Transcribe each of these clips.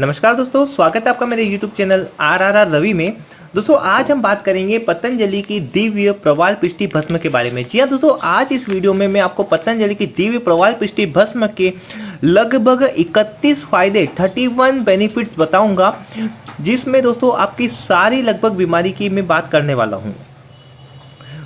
नमस्कार दोस्तों, स्वागत है आपका मेरे YouTube channel R R R Ravi में। दोस्तों, आज हम बात करेंगे पतंजलि की दिव्य प्रवाल पिष्टि भस्म के बारे में। जी हाँ दोस्तों, आज इस वीडियो में मैं आपको पतंजलि की दिव्य प्रवाल पिष्टि भस्म के लगभग 31 फ़ायदे 31 बेनिफिट्स बताऊँगा, जिसमें दोस्तों आपकी सारी लगभग बीमारी की मैं बात करने वाला हूँ।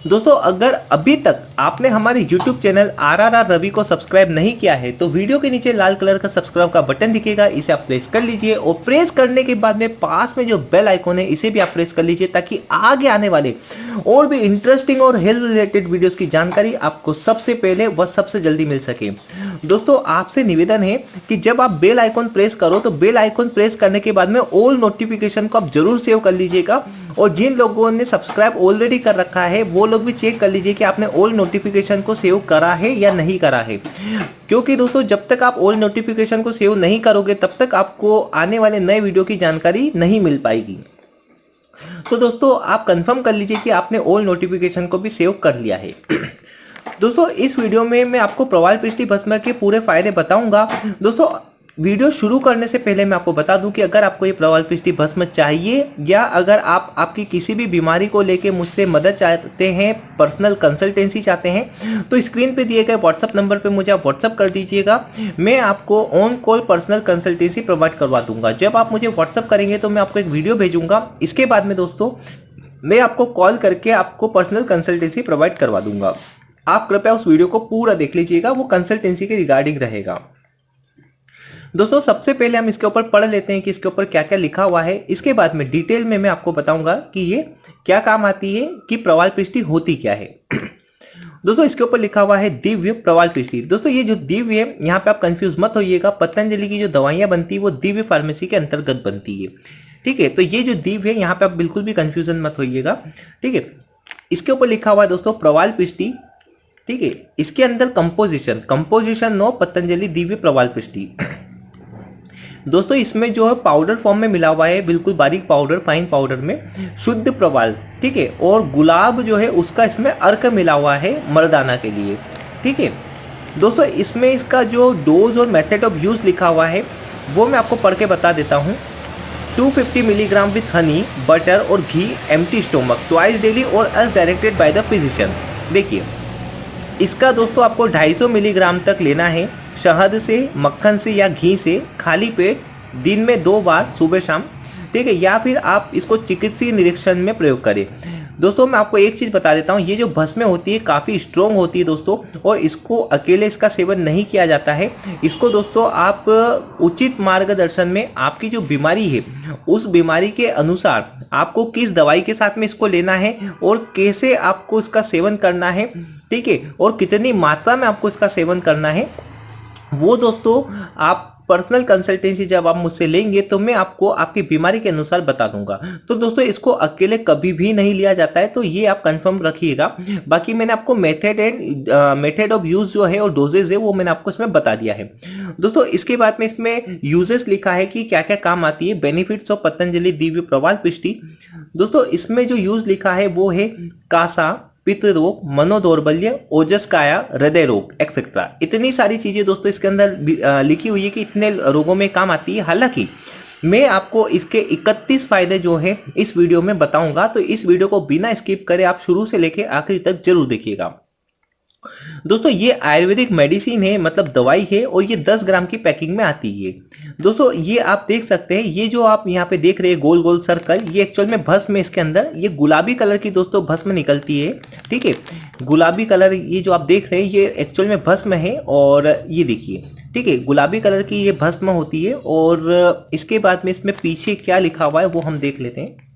दोस्तों, अगर अभी तक आपने हमारे YouTube channel R R R Ravi को सब्सक्राइब नहीं किया है तो वीडियो के नीचे लाल कलर का सब्सक्राइब का बटन दिखेगा, इसे आप प्रेस कर लीजिए और प्रेस करने के बाद में पास में जो बेल आइकॉन है, इसे भी आप प्रेस कर लीजिए ताकि आगे आने वाले और भी इंटरेस्टिंग और हेल्थ रिलेटेड वीडियोस की जानकारी आपको सबसे पहले व सबसे जल्दी मिल सके। दोस्तों, आपसे निवेदन है कि जब आप बेल आइकॉन प्रेस करो तो बेल आइकॉन प्रेस करने के बाद में ऑल नोटिफिकेशन को आप ज़रूर सेव कर लीजिएगा और जिन लोगों ने सब्सक्राइब ऑलरेडी कर रखा है, वो लोग भी चेक कर लीजिए कि आपने ऑल नोटिफिकेशन को सेव करा है या नहीं करा है। क्योंकि दोस्तों, जब तक आप ऑल नोटिफिकेशन को सेव नहीं करोगे, तब तक आपको आने वाले नए वीडियो की जानकारी नहीं मिल पाएगी। तो दोस्तों, आप कंफर्म कर लीजिए कि आपने ऑल नोटिफिकेशन को भी सेव कर लिया है। दोस्तों, इस वीडियो में मैं आपको प्रवाल पृष्टि भस्म के पूरे फ़ायदे बताऊँगा। दोस्तों वीडियो शुरू करने से पहले मैं आपको बता दूँ कि अगर आपको ये प्रवाल पृष्टि भस्म चाहिए, या अगर आप आपकी किसी भी बीमारी को लेके मुझसे मदद चाहते हैं पर्सनल कंसल्टेंसी चाहते हैं तो स्क्रीन पे दिए गए व्हाट्सअप नंबर पे मुझे आप व्हाट्सअप कर दीजिएगा। मैं आपको on call personal consultancy provide करवा दूँगा। जब आप मुझे व्हाट्सअप करेंगे तो मैं आपको एक वीडियो भेजूँगा। इसके बाद में दोस्तों, मैं आपको कॉल करके आपको पर्सनल कंसल्टेंसी प्रोवाइड करवा दूँगा। आप कृपया उस वीडियो को पूरा देख लीजिएगा, वो कंसल्टेंसी के रिगार्डिंग रहेगा। दोस्तों, सबसे पहले हम इसके ऊपर पढ़ लेते हैं कि इसके ऊपर क्या क्या लिखा हुआ है। इसके बाद में डिटेल में मैं आपको बताऊँगा कि ये क्या काम आती है, कि प्रवाल पृष्टि होती क्या है। दोस्तों, इसके ऊपर लिखा हुआ है दिव्य प्रवाल पृष्टि दोस्तों, ये जो दिव्य है, यहाँ पे आप कंफ्यूज मत होइएगा। पतंजलि की जो दवाइयाँ बनती है, वो दिव्य फार्मेसी के अंतर्गत बनती है। ठीक है तो ये जो दिव्य है, यहाँ पे आप बिल्कुल भी कंफ्यूजन मत होइएगा। ठीक है, इसके ऊपर लिखा हुआ है दोस्तों, प्रवाल पृष्टि ठीक है, इसके अंदर composition composition no Patanjali, Divya प्रवाल पृष्टि दोस्तों, इसमें जो है पाउडर फॉर्म में मिला हुआ है, बिल्कुल बारीक पाउडर फाइन पाउडर में, शुद्ध प्रवाल, ठीक है? और गुलाब जो है, उसका इसमें अर्क मिला हुआ है मर्दाना के लिए, ठीक है? दोस्तों, इसमें इसका जो डोज और मेथड ऑफ़ यूज़ लिखा हुआ है, वो मैं आपको पढ़ के बता देता हूँ। 250 मिलीग्राम विथ हनी बटर और घी एम्प्टी स्टोमक ट्वाइस डेली और as directed by the physician देखिए। इसका दोस्तों, आपको 250 मिलीग्राम तक लेना है। शहद से, मक्खन से या घी से खाली पेट दिन में दो बार सुबह शाम, ठीक है, या फिर आप इसको चिकित्सीय निरीक्षण में प्रयोग करें। दोस्तों, मैं आपको एक चीज़ बता देता हूँ, ये जो भस्में होती है, काफ़ी स्ट्रोंग होती है दोस्तों, और इसको अकेले इसका सेवन नहीं किया जाता है। इसको दोस्तों, आप उचित मार्गदर्शन में आपकी जो बीमारी है, उस बीमारी के अनुसार आपको किस दवाई के साथ में इसको लेना है और कैसे आपको इसका सेवन करना है, ठीक है, और कितनी मात्रा में आपको इसका सेवन करना है वो दोस्तों, आप पर्सनल कंसल्टेंसी जब आप मुझसे लेंगे तो मैं आपको आपकी बीमारी के अनुसार बता दूँगा। तो दोस्तों, इसको अकेले कभी भी नहीं लिया जाता है तो ये आप कंफर्म रखिएगा। बाकी मैंने आपको method and method of use जो है और डोजेज है, वो मैंने आपको इसमें बता दिया है। दोस्तों, इसके बाद में इसमें यूजेस लिखा है कि क्या क्या काम आती है। Benefits of Patanjali, Divya प्रवाल, पिष्टि। दोस्तों, इसमें जो यूज़ लिखा है, वो है कासा। पित्त रोग मनोदौर्बल्य, ओजस, काया, हृदय रोग एक्सेट्रा इतनी सारी चीज़ें दोस्तों इसके अंदर लिखी हुई है कि इतने रोगों में काम आती है। हालाँकि मैं आपको इसके 31 फ़ायदे जो है इस वीडियो में बताऊँगा तो इस वीडियो को बिना स्किप करे आप शुरू से लेके आखिरी तक ज़रूर देखिएगा। दोस्तों, ये आयुर्वेदिक मेडिसिन है मतलब दवाई है, और ये 10 ग्राम की पैकिंग में आती है। दोस्तों, ये आप देख सकते हैं, ये जो आप यहाँ पे देख रहे हैं गोल गोल सर्कल, ये एक्चुअल में भस्म है इसके अंदर। ये गुलाबी कलर की दोस्तों, भस्म निकलती है, ठीक है? गुलाबी कलर, ये जो आप देख रहे हैं, ये एक्चुअल में भस्म है, और ये देखिए, ठीक है? गुलाबी कलर की ये भस्म होती है, और इसके बाद में इसमें पीछे क्या लिखा हुआ है, वो हम देख लेते हैं।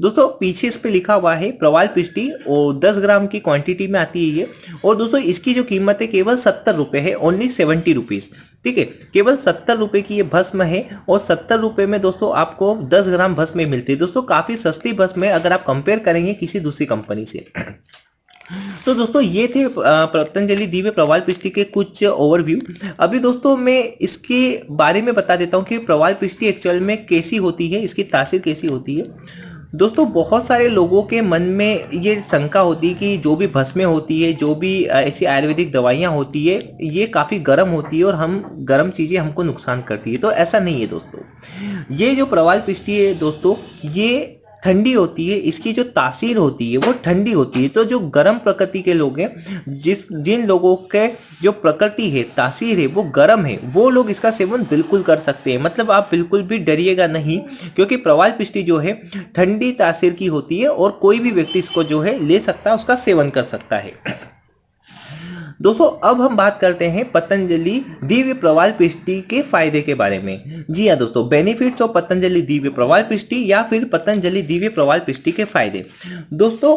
दोस्तों, पीछे इस पे लिखा हुआ है प्रवाल पिष्टी और 10 ग्राम की क्वांटिटी में आती है ये। और दोस्तों, इसकी जो कीमत है, केवल सत्तर रुपए है ओनली सेवेंटी रुपीज़ ठीक है? केवल सत्तर रुपए की ये भस्म है और सत्तर रुपये में दोस्तों आपको 10 ग्राम भस्म मिलती है। दोस्तों, काफ़ी सस्ती भस्म है अगर आप कंपेयर करेंगे किसी दूसरी कंपनी से। तो दोस्तों, ये थे पतंजलि दिव्य प्रवाल पिष्टि के कुछ ओवरव्यू अभी दोस्तों, मैं इसके बारे में बता देता हूँ कि प्रवाल पिष्टि एक्चुअल में कैसी होती है, इसकी तासीर कैसी होती है। दोस्तों, बहुत सारे लोगों के मन में ये शंका होती है कि जो भी भस्में होती है, जो भी ऐसी आयुर्वेदिक दवाइयाँ होती है, ये काफ़ी गर्म होती है और हम, गर्म चीज़ें हमको नुकसान करती है। तो ऐसा नहीं है दोस्तों। ये जो प्रवाल पिष्टी है दोस्तों, ये ठंडी होती है, इसकी जो तासीर होती है, वो ठंडी होती है। तो जो गर्म प्रकृति के लोग हैं, जिस, जिन लोगों के जो प्रकृति है, तासीर है, वो गर्म है, वो लोग इसका सेवन बिल्कुल कर सकते हैं। मतलब आप बिल्कुल भी डरिएगा नहीं, क्योंकि प्रवाल पिष्टी जो है, ठंडी तासीर की होती है और कोई भी व्यक्ति इसको जो है, ले सकता है, उसका सेवन कर सकता है। दोस्तों, अब हम बात करते हैं पतंजलि दिव्य प्रवाल पिष्टी के फ़ायदे के बारे में। जी हाँ दोस्तों बेनिफिट्स ऑफ़ पतंजलि दिव्य प्रवाल पिष्टी या फिर पतंजलि दिव्य प्रवाल पिष्टी के फ़ायदे। दोस्तों,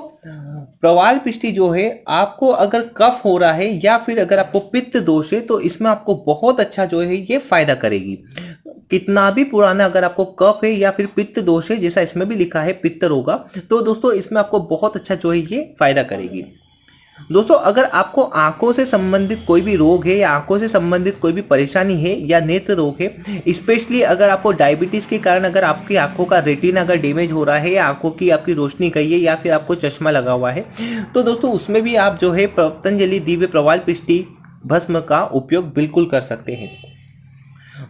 प्रवाल पिष्टी जो है, आपको अगर कफ हो रहा है या फिर अगर आपको पित्त दोष है तो इसमें आपको बहुत अच्छा जो है, ये फ़ायदा करेगी। कितना भी पुराना अगर आपको कफ है या फिर पित्त दोष है, जैसा इसमें भी लिखा है पित्त होगा तो दोस्तों, इसमें आपको बहुत अच्छा जो है, ये फ़ायदा करेगी। दोस्तों, अगर आपको आँखों से संबंधित कोई भी रोग है या आँखों से संबंधित कोई भी परेशानी है या नेत्र रोग है स्पेशली अगर आपको डायबिटीज़ के कारण अगर आपकी आँखों का रेटिन अगर डैमेज हो रहा है या आँखों की आपकी रोशनी गई है या फिर आपको चश्मा लगा हुआ है तो दोस्तों, उसमें भी आप जो है पतंजलि, दिव्य प्रवाल, पिष्टी, भस्म का उपयोग बिल्कुल कर सकते हैं।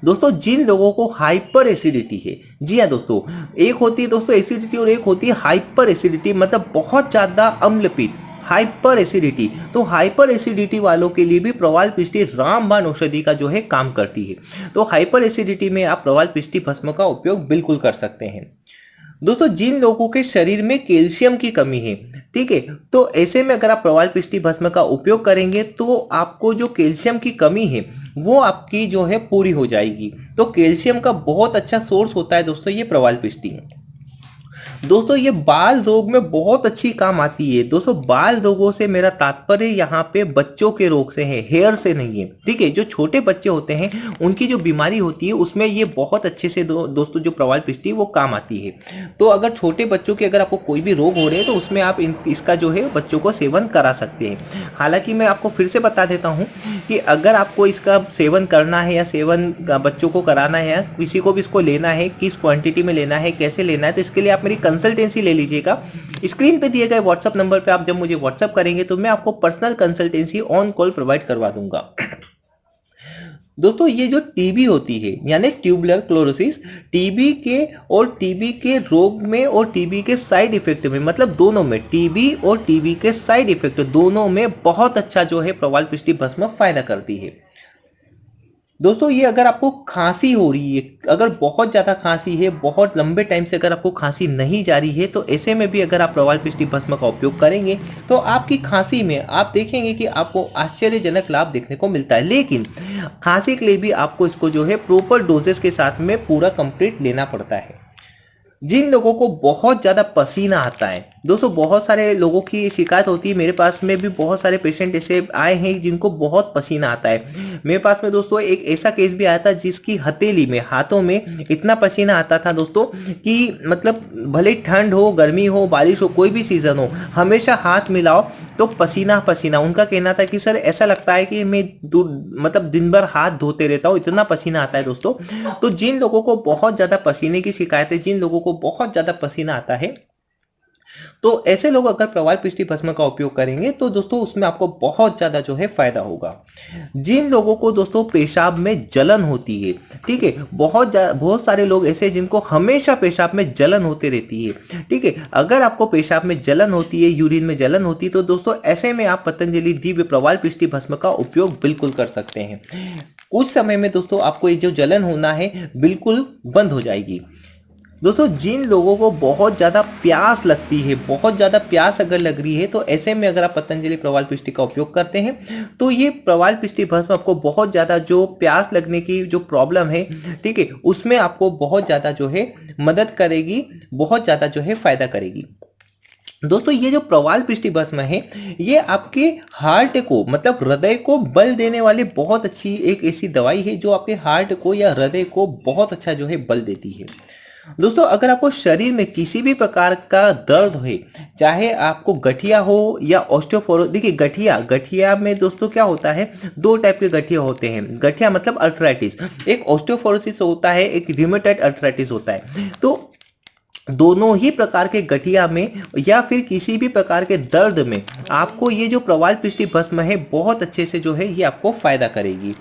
दोस्तों, जिन लोगों को हाइपर एसिडिटी है, जी हाँ दोस्तों, एक होती है दोस्तों एसिडिटी और एक होती है हाइपर एसिडिटी मतलब बहुत ज़्यादा अम्लपीठ हाइपर एसिडिटी। तो हाइपर एसिडिटी वालों के लिए भी प्रवाल पिष्टी रामबाण औषधि का जो है काम करती है। तो हाइपर एसिडिटी में आप प्रवाल पिष्टी भस्म का उपयोग बिल्कुल कर सकते हैं। दोस्तों, जिन लोगों के शरीर में कैल्शियम की कमी है, ठीक है तो ऐसे में अगर आप प्रवाल पिष्टी भस्म का उपयोग करेंगे तो आपको जो कैल्शियम की कमी है, वो आपकी जो है पूरी हो जाएगी। तो कैल्शियम का बहुत अच्छा सोर्स होता है दोस्तों, ये प्रवाल पिष्टी दोस्तों ये बाल रोग में बहुत अच्छी काम आती है। दोस्तों बाल रोगों से मेरा तात्पर्य यहाँ पे बच्चों के रोग से है हेयर से नहीं है। ठीक है जो छोटे बच्चे होते हैं उनकी जो बीमारी होती है उसमें ये बहुत अच्छे से दो, दोस्तों जो प्रवाल पिष्टी वो काम आती है। तो अगर छोटे बच्चों के अगर आपको कोई भी रोग हो रहे हैं तो उसमें आप इसका जो है बच्चों को सेवन करा सकते हैं। हालाँकि मैं आपको फिर से बता देता हूँ कि अगर आपको इसका सेवन करना है या सेवन बच्चों को कराना है या किसी को भी इसको लेना है किस क्वांटिटी में लेना है कैसे लेना है तो इसके लिए आप मेरी कंसल्टेंसी ले लीजिएगा। स्क्रीन पे दिए गए व्हाट्सअप नंबर पे आप जब मुझे व्हाट्सअप करेंगे तो मैं आपको personal consultancy on call provide करवा दूँगा। दोस्तों, ये जो टीबी होती है, यानी ट्यूबुलर क्लोरोसिस टीबी के और टीबी के रोग में और टीबी के साइड इफ़ेक्ट में मतलब दोनों में टीबी और टीबी के साइड इफ़ेक्ट दोनों में बहुत अच्छा जो है प्रवाल पिष्टी भस्म फ़ायदा करती है। दोस्तों, ये अगर आपको खांसी हो रही है, अगर बहुत ज़्यादा खांसी है, बहुत लंबे टाइम से अगर आपको खांसी नहीं जा रही है तो ऐसे में भी अगर आप प्रवाल पिष्टी भस्म का उपयोग करेंगे तो आपकी खांसी में आप देखेंगे कि आपको आश्चर्यजनक लाभ देखने को मिलता है। लेकिन खांसी के लिए भी आपको इसको जो है प्रॉपर डोजेस के साथ में पूरा कंप्लीट लेना पड़ता है। जिन लोगों को बहुत ज़्यादा पसीना आता है दोस्तों, बहुत सारे लोगों की शिकायत होती है। मेरे पास में भी बहुत सारे पेशेंट ऐसे आए हैं जिनको बहुत पसीना आता है। मेरे पास में दोस्तों एक ऐसा केस भी आया था जिसकी हथेली में, हाथों में इतना पसीना आता था दोस्तों कि मतलब भले ठंड हो, गर्मी हो, बारिश हो, कोई भी सीज़न हो, हमेशा हाथ मिलाओ तो पसीना पसीना। उनका कहना था कि, सर, ऐसा लगता है कि मैं मतलब दिन भर हाथ धोते रहता हूँ, इतना पसीना आता है दोस्तों। तो जिन लोगों को बहुत ज़्यादा पसीने की शिकायत है, जिन लोगों को बहुत ज़्यादा पसीना आता है तो ऐसे लोग अगर प्रवाल पिष्टी भस्म का उपयोग करेंगे तो दोस्तों उसमें आपको बहुत ज़्यादा जो है फ़ायदा होगा। जिन लोगों को दोस्तों पेशाब में जलन होती है, ठीक है, बहुत बहुत सारे लोग ऐसे जिनको हमेशा पेशाब में जलन होती रहती है, ठीक है। अगर आपको पेशाब में जलन होती है, यूरिन में जलन होती है तो दोस्तों ऐसे में आप पतंजलि दिव्य प्रवाल पिष्टी भस्म का उपयोग बिल्कुल कर सकते हैं। कुछ समय में दोस्तों आपको ये जो जलन होना है, बिल्कुल बंद हो जाएगी। दोस्तों, जिन लोगों को बहुत ज़्यादा प्यास लगती है, बहुत ज़्यादा प्यास अगर लग रही है तो ऐसे में अगर आप पतंजलि प्रवाल पिष्टी का उपयोग करते हैं तो ये प्रवाल पिष्टी भस्म आपको बहुत ज़्यादा जो प्यास लगने की जो प्रॉब्लम है, ठीक है, उसमें आपको बहुत ज़्यादा जो है मदद करेगी, बहुत ज़्यादा जो है फ़ायदा करेगी। दोस्तों, ये जो प्रवाल पिष्टी भस्म है, ये आपके हार्ट को मतलब हृदय को बल देने वाली बहुत अच्छी एक ऐसी दवाई है, जो आपके हार्ट को या हृदय को बहुत अच्छा जो है बल देती है। दोस्तों, अगर आपको शरीर में किसी भी प्रकार का दर्द हो चाहे आपको गठिया हो या ऑस्टियोफोरो देखिए गठिया गठिया में दोस्तों क्या होता है? दो टाइप के गठिया होते हैं। गठिया मतलब अल्ट्राइटिस एक ऑस्टियोफोरोसिस होता है, एक रिमोटाइट अल्ट्राइटिस होता है। तो दोनों ही प्रकार के गठिया में या फिर किसी भी प्रकार के दर्द में आपको ये जो प्रवाल पिष्टी भस्म है, बहुत अच्छे से जो है, ये आपको फ़ायदा करेगी।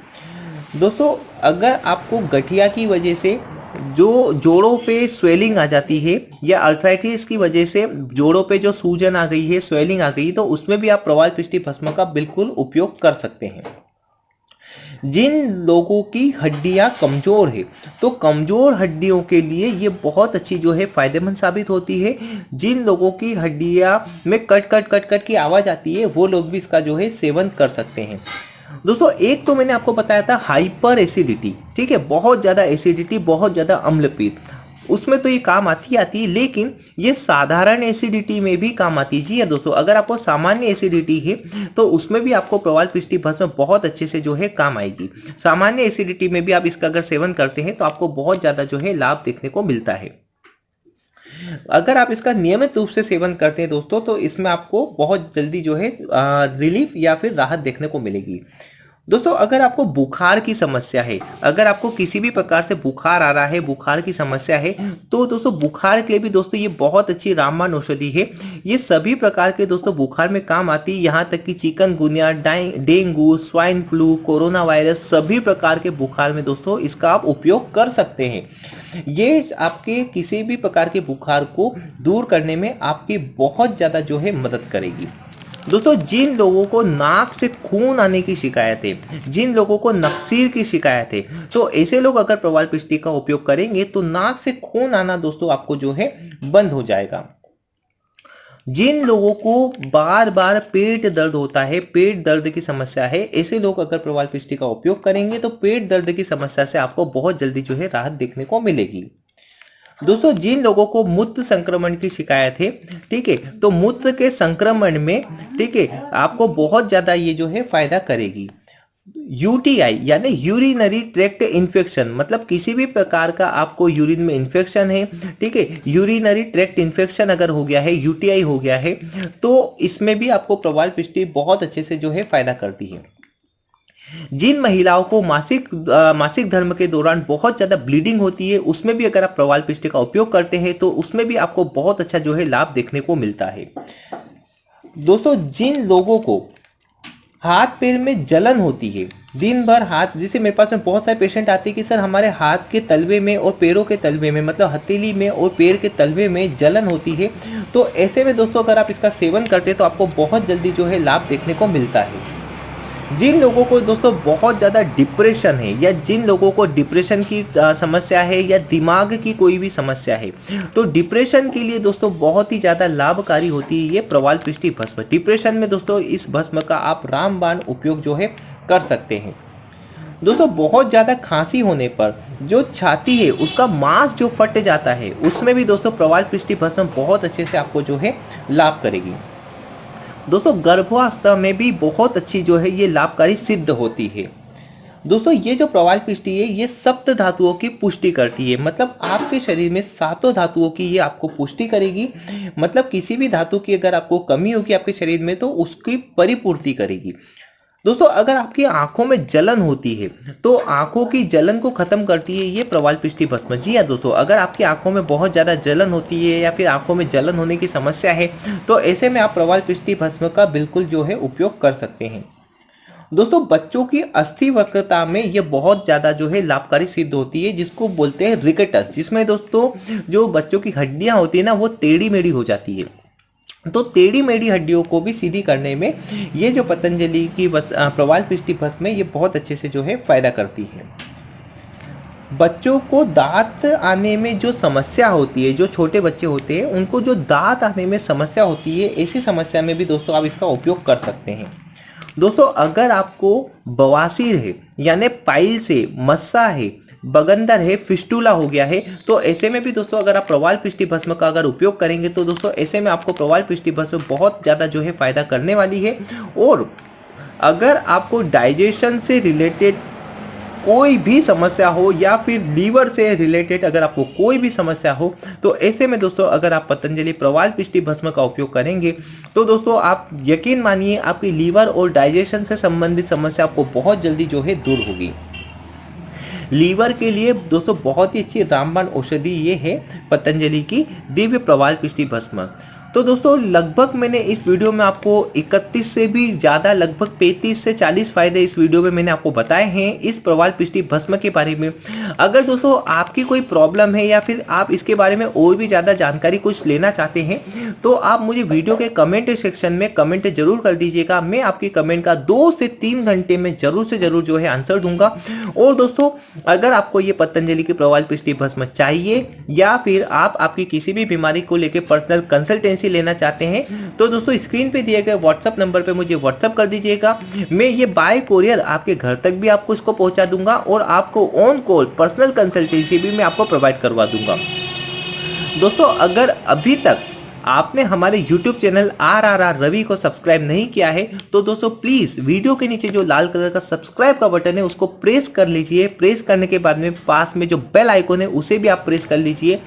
दोस्तों, अगर आपको गठिया की वजह से जो जोड़ों पे स्वेलिंग आ जाती है या अल्ट्राइटिस की वजह से जोड़ों पे जो सूजन आ गई है स्वेलिंग आ गई तो उसमें भी आप प्रवाल पिष्टी भस्म का बिल्कुल उपयोग कर सकते हैं। जिन लोगों की हड्डियाँ कमज़ोर है तो कमज़ोर हड्डियों के लिए ये बहुत अच्छी जो है फ़ायदेमंद साबित होती है। जिन लोगों की हड्डियाँ में कट कट कट कट की आवाज़ आती है, वो लोग भी इसका जो है सेवन कर सकते हैं। दोस्तों, एक तो मैंने आपको बताया था हाइपर एसिडिटी ठीक है? बहुत ज़्यादा एसिडिटी बहुत ज़्यादा अम्लपीठ। उसमें तो ये काम आती आती है, लेकिन ये साधारण एसिडिटी में भी काम आती है। जी हाँ दोस्तों, अगर आपको सामान्य एसिडिटी है तो उसमें भी आपको प्रवाल पृष्टि भस्म बहुत अच्छे से जो है काम आएगी। सामान्य एसिडिटी में भी आप इसका अगर सेवन करते हैं तो आपको बहुत ज़्यादा जो है लाभ देखने को मिलता है। अगर आप इसका नियमित रूप से सेवन करते हैं दोस्तों तो इसमें आपको बहुत जल्दी जो है रिलीफ या फिर राहत देखने को मिलेगी। दोस्तों, अगर आपको बुखार की समस्या है, अगर आपको किसी भी प्रकार से बुखार आ रहा है, बुखार की समस्या है तो दोस्तों, बुखार के लिए भी दोस्तों, ये बहुत अच्छी रामबाण औषधि है। ये सभी प्रकार के दोस्तों, बुखार में काम आती है। यहाँ तक कि chikungunya dengue, swine flu, corona virus, सभी प्रकार के बुखार में दोस्तों, इसका आप उपयोग कर सकते हैं। ये आपके किसी भी प्रकार के बुखार को दूर करने में आपकी बहुत ज़्यादा जो है मदद करेगी। दोस्तों, जिन लोगों को नाक से खून आने की शिकायत है, जिन लोगों को नक्सीर की शिकायत है तो ऐसे लोग अगर प्रवाल पिष्टी का उपयोग करेंगे तो नाक से खून आना दोस्तों, आपको जो है, बंद हो जाएगा। जिन लोगों को बार बार पेट दर्द होता है, पेट दर्द की समस्या है, ऐसे लोग अगर प्रवाल पिष्टी का उपयोग करेंगे तो पेट दर्द की समस्या से आपको बहुत जल्दी जो है, राहत देखने को मिलेगी। दोस्तों, जिन लोगों को मूत्र संक्रमण की शिकायत है, ठीक है तो मूत्र के संक्रमण में, ठीक है, आपको बहुत ज़्यादा ये जो है फ़ायदा करेगी। यूटीआई, यानी यूरिनरी ट्रैक्ट इन्फेक्शन मतलब किसी भी प्रकार का आपको यूरिन में इन्फेक्शन है, ठीक है, यूरिनरी ट्रैक्ट इन्फेक्शन अगर हो गया है, यूटीआई हो गया है तो इसमें भी आपको प्रवाल पिष्टी बहुत अच्छे से जो है फ़ायदा करती है। जिन महिलाओं को मासिक आ, मासिक धर्म के दौरान बहुत ज़्यादा ब्लीडिंग होती है उसमें भी अगर आप प्रवाल पिष्टी का उपयोग करते हैं तो उसमें भी आपको बहुत अच्छा जो है लाभ देखने को मिलता है। दोस्तों जिन लोगों को हाथ पैर में जलन होती है दिन भर हाथ जैसे मेरे पास में बहुत सारे पेशेंट आते हैं कि सर हमारे हाथ के तलवे में और पैरों के तलवे में मतलब हथेली में और पैर के तलवे में जलन होती है तो ऐसे में दोस्तों अगर आप इसका सेवन करते हैं तो आपको बहुत जल्दी जो है लाभ देखने को मिलता है। जिन लोगों को दोस्तों बहुत ज़्यादा डिप्रेशन है, या जिन लोगों को डिप्रेशन की समस्या है, या दिमाग की कोई भी समस्या है तो डिप्रेशन के लिए दोस्तों बहुत ही ज़्यादा लाभकारी होती है ये प्रवाल पृष्टि भस्म। डिप्रेशन में दोस्तों इस भस्म का आप रामबाण उपयोग जो है कर सकते हैं। दोस्तों बहुत ज़्यादा खांसी होने पर जो छाती है, उसका मांस जो फट जाता है, उसमें भी दोस्तों प्रवाल पृष्टि भस्म बहुत अच्छे से आपको जो है लाभ करेगी। दोस्तों, गर्भावस्था में भी बहुत अच्छी जो है ये लाभकारी सिद्ध होती है। दोस्तों, ये जो प्रवाल पिष्टी है, ये सप्त धातुओं की पुष्टि करती है। मतलब आपके शरीर में सातों धातुओं की ये आपको पुष्टि करेगी। मतलब किसी भी धातु की अगर आपको कमी होगी आपके शरीर में तो उसकी परिपूर्ति करेगी। दोस्तों, अगर आपकी आँखों में जलन होती है तो आँखों की जलन को खत्म करती है ये प्रवाल पिष्टी भस्म। जी हाँ दोस्तों, अगर आपकी आँखों में बहुत ज़्यादा जलन होती है या फिर आँखों में जलन होने की समस्या है तो ऐसे में आप प्रवाल पिष्टी भस्म का बिल्कुल जो है उपयोग कर सकते हैं। दोस्तों, बच्चों की अस्थि वक्रता में ये बहुत ज़्यादा जो है लाभकारी सिद्ध होती है, जिसको बोलते हैं रिकेटस, जिसमें दोस्तों, जो बच्चों की हड्डियाँ होती है ना, वो टेढ़ी मेढ़ी हो जाती है। तो टेढ़ी मेढ़ी हड्डियों को भी सीधी करने में ये जो पतंजलि की बस प्रवाल पिष्टि भस्म में ये बहुत अच्छे से जो है फ़ायदा करती है। बच्चों को दांत आने में जो समस्या होती है, जो छोटे बच्चे होते हैं, उनको जो दांत आने में समस्या होती है, ऐसी समस्या में भी दोस्तों आप इसका उपयोग कर सकते हैं। दोस्तों, अगर आपको बवासीर है, यानी पाइल से मस्सा है बगंदर है, फिस्टूला हो गया है। तो ऐसे में भी दोस्तों, अगर आप प्रवाल पिष्टि भस्म का अगर उपयोग करेंगे तो दोस्तों, ऐसे में आपको प्रवाल पिष्टि भस्म बहुत ज़्यादा जो है फ़ायदा करने वाली है। और अगर आपको डाइजेशन से रिलेटेड कोई भी समस्या हो, या फिर लीवर से रिलेटेड अगर आपको कोई भी समस्या हो तो ऐसे में दोस्तों, अगर आप पतंजलि प्रवाल पिष्टि भस्म का उपयोग करेंगे तो दोस्तों, आप यकीन मानिए, आपकी लीवर और डाइजेशन से संबंधित समस्या आपको बहुत जल्दी जो है दूर होगी। लीवर के लिए दोस्तों बहुत ही अच्छी रामबाण औषधि ये है, पतंजलि की दिव्य प्रवाल पिष्टि भस्म। तो दोस्तों, लगभग मैंने इस वीडियो में आपको 31 से भी ज़्यादा, लगभग 35 से 40 फ़ायदे इस वीडियो में मैंने आपको बताए हैं इस प्रवाल पिष्टी भस्म के बारे में। अगर दोस्तों आपकी कोई प्रॉब्लम है या फिर आप इसके बारे में और भी ज़्यादा जानकारी कुछ लेना चाहते हैं तो आप मुझे वीडियो के कमेंट सेक्शन में कमेंट ज़रूर कर दीजिएगा। मैं आपकी कमेंट का दो से तीन घंटे में ज़रूर से ज़रूर जो है आंसर दूँगा। और दोस्तों, अगर आपको ये पतंजलि की प्रवाल पिष्टी भस्म चाहिए या फिर आप आपकी किसी भी बीमारी को लेकर पर्सनल कंसल्टेंसी लेना चाहते हैं। तो दोस्तों स्क्रीन पे दिए गए व्हाट्सअप नंबर पे मुझे व्हाट्सअप कर दीजिएगा। मैं ये बाय कोरियर आपके घर तक भी आपको इसको पहुँचा दूँगा और आपको ऑन कॉल पर्सनल कंसल्टेंसी भी मैं आपको प्रोवाइड करवा दूँगा। दोस्तों, अगर अभी तक आपने हमारे YouTube channel R R R Ravi को सब्सक्राइब नहीं किया है तो दोस्तों प्लीज़ वीडियो के नीचे जो लाल कलर का सब्सक्राइब का बटन है, उसको प्रेस कर लीजिए। प्रेस करने के बाद में पास में जो बेल आइकन है, उसे भी आप प्रेस कर लीजिए।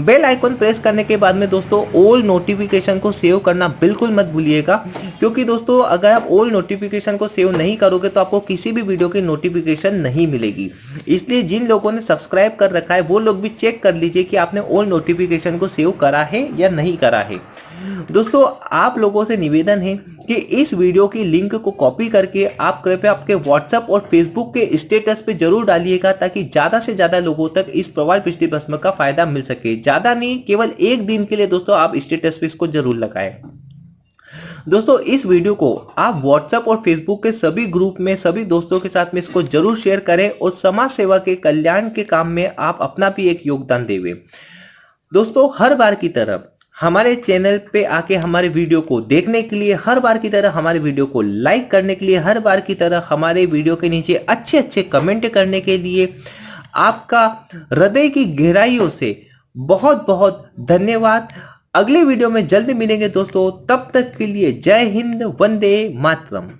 बेल आइकॉन प्रेस करने के बाद में दोस्तों ओल्ड नोटिफिकेशन को सेव करना बिल्कुल मत भूलिएगा, क्योंकि दोस्तों, अगर आप ओल्ड नोटिफिकेशन को सेव नहीं करोगे तो आपको किसी भी वीडियो की नोटिफिकेशन नहीं मिलेगी। इसलिए जिन लोगों ने सब्सक्राइब कर रखा है, वो लोग भी चेक कर लीजिए कि आपने ओल्ड नोटिफिकेशन को सेव करा है या नहीं करा है। दोस्तों, आप लोगों से निवेदन है कि इस वीडियो की लिंक को कॉपी करके आप कृपया आपके व्हाट्सएप और फेसबुक के स्टेटस पे ज़रूर डालिएगा ताकि ज़्यादा से ज़्यादा लोगों तक इस प्रवाल पिष्टि भस्म का फ़ायदा मिल सके। ज़्यादा नहीं, केवल एक दिन के लिए दोस्तों आप स्टेटस पे इसको ज़रूर लगाएँ। दोस्तों, इस वीडियो को आप व्हाट्सएप और फेसबुक के सभी ग्रुप में, सभी दोस्तों के साथ में इसको ज़रूर शेयर करें और समाज सेवा के कल्याण के काम में आप अपना भी एक योगदान देवे। दोस्तों, हर बार की तरफ़ हमारे चैनल पे आके हमारे वीडियो को देखने के लिए, हर बार की तरह हमारे वीडियो को लाइक करने के लिए, हर बार की तरह हमारे वीडियो के नीचे अच्छे अच्छे कमेंट करने के लिए आपका हृदय की गहराइयों से बहुत बहुत धन्यवाद। अगले वीडियो में जल्द मिलेंगे दोस्तों, तब तक के लिए जय हिंद, वंदे मातरम।